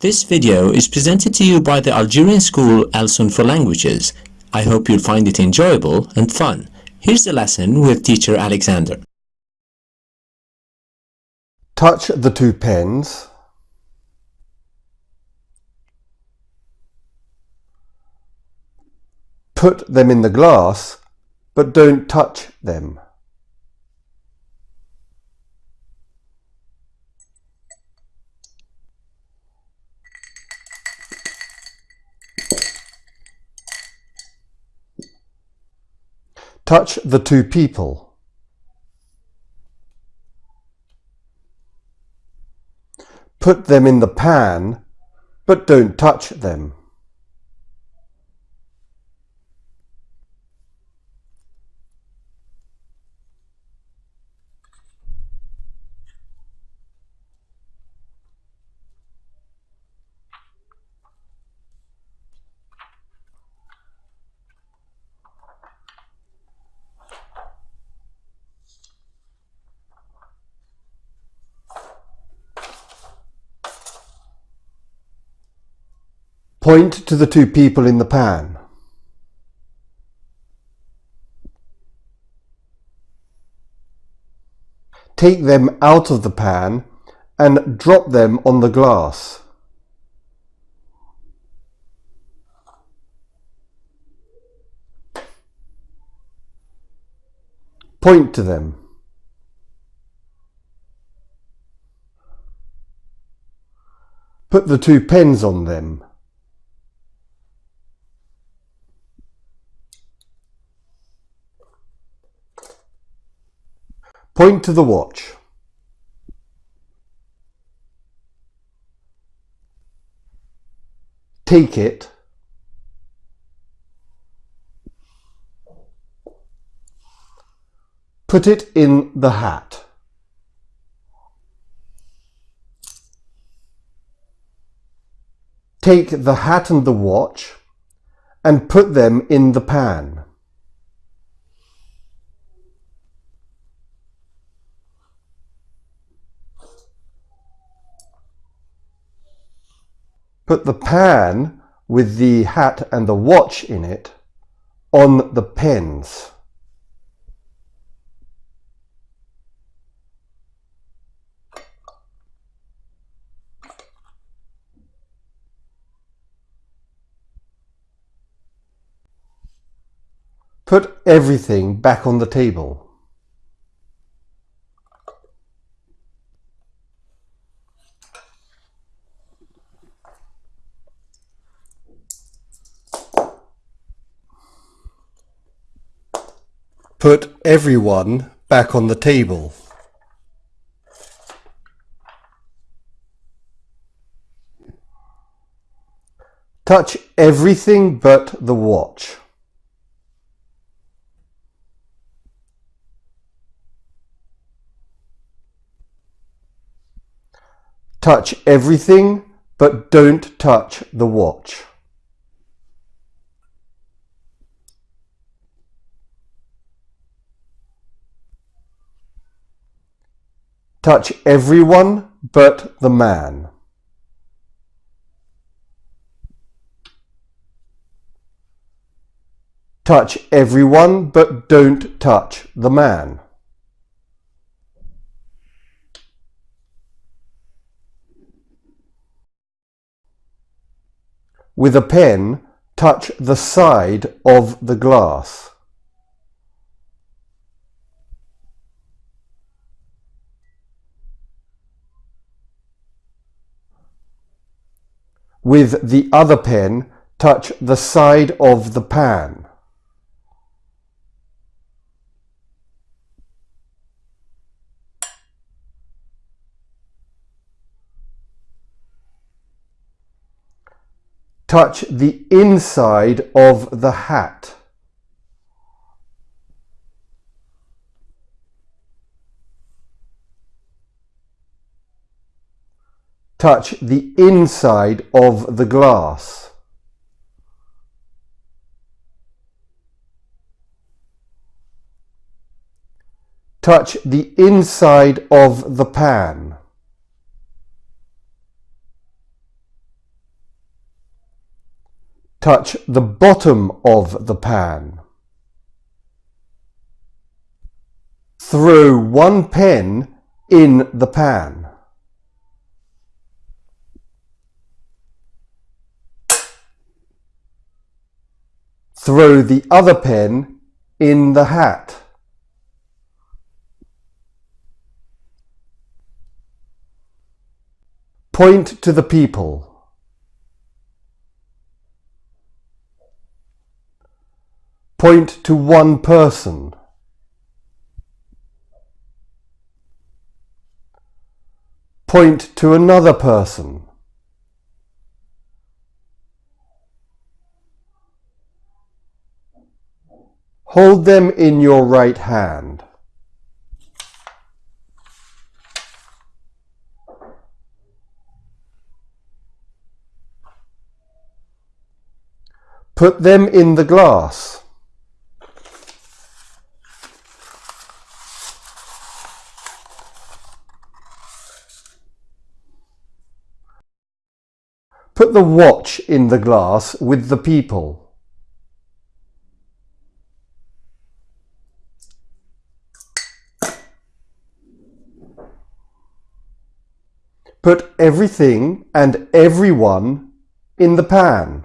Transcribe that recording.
This video is presented to you by the Algerian school Alsun for Languages. I hope you'll find it enjoyable and fun. Here's the lesson with teacher Alexander. Touch the two pens. Put them in the glass, but don't touch them. Touch the two people. Put them in the pan, but don't touch them. Point to the two people in the pan. Take them out of the pan and drop them on the glass. Point to them. Put the two pens on them. Point to the watch. Take it. Put it in the hat. Take the hat and the watch and put them in the pan. Put the pan with the hat and the watch in it on the pens. Put everything back on the table. Put everyone back on the table. Touch everything but the watch. Touch everything but don't touch the watch. Touch everyone but the man. Touch everyone but don't touch the man. With a pen, touch the side of the glass. With the other pen, touch the side of the pan. Touch the inside of the hat. Touch the inside of the glass. Touch the inside of the pan. touch the bottom of the pan. Throw one pen in the pan. Throw the other pen in the hat. Point to the people. Point to one person. Point to another person. Hold them in your right hand. Put them in the glass. Put the watch in the glass with the people. Put everything and everyone in the pan.